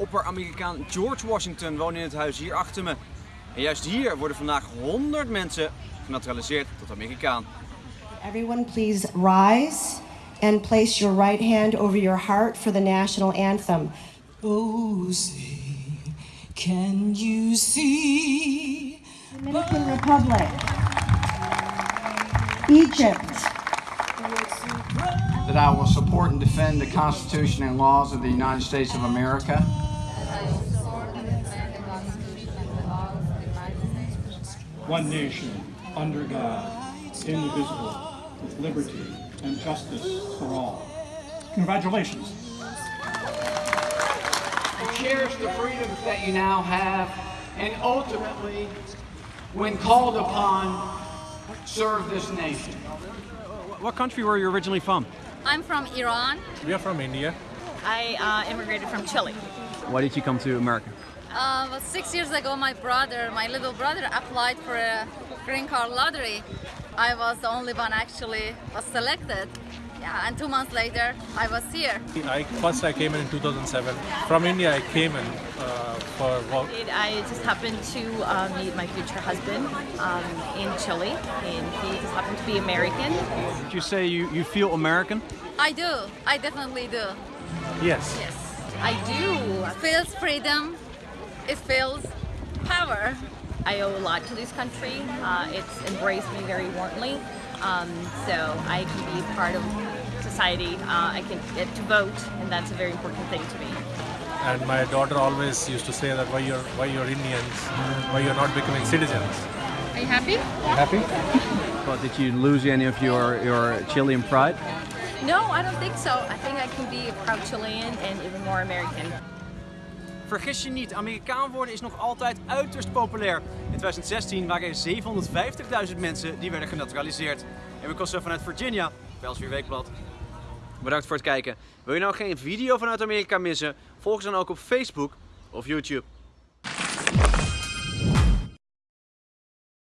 opper-Amerikaan George Washington woont in het huis hier achter me. En juist hier worden vandaag 100 mensen genaturaliseerd tot Amerikaan. Everyone please rise and place your right hand over your heart for the national anthem. Oh, say, can you see? Dominican Republic. Egypt. That I will support and defend the Constitution and laws of the United States of America. One nation, under God, indivisible, with liberty and justice for all. Congratulations. Cherish the freedoms that you now have, and ultimately, when called upon, serve this nation. What country were you originally from? I'm from Iran. We are from India. I uh, immigrated from Chile. Why did you come to America? Uh, well, six years ago, my brother, my little brother, applied for a green card lottery. I was the only one actually was selected. Yeah, and two months later, I was here. I first I came in in 2007. From India, I came in uh, for work. I just happened to uh, meet my future husband um, in Chile, and he just happened to be American. Did you say you, you feel American? I do. I definitely do. Yes. Yes, I do. It feels freedom. It feels power. I owe a lot to this country. Uh, it's embraced me very warmly, um, so I can be part of society. Uh, I can get to vote, and that's a very important thing to me. And my daughter always used to say that why you're why you're Indians, why you're not becoming citizens. Are you happy? Happy? But did you lose any of your, your Chilean pride? No, I don't think so. I think I can be a proud Chilean and even more American. Vergis je niet, Amerikaan worden is nog altijd uiterst populair. In 2016 waren er 750.000 mensen die werden genaturaliseerd. En we kosten vanuit Virginia, ons weer Weekblad. Bedankt voor het kijken. Wil je nou geen video vanuit Amerika missen? Volg ons dan ook op Facebook of YouTube.